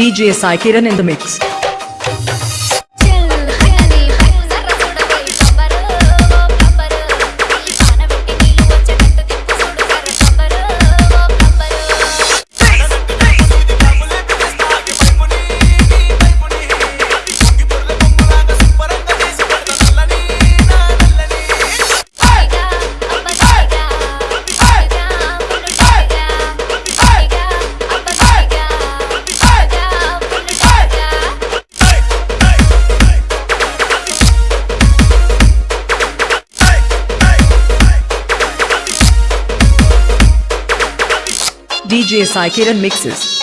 DJ Sai Kiran in the mix. DJ Sai mixes.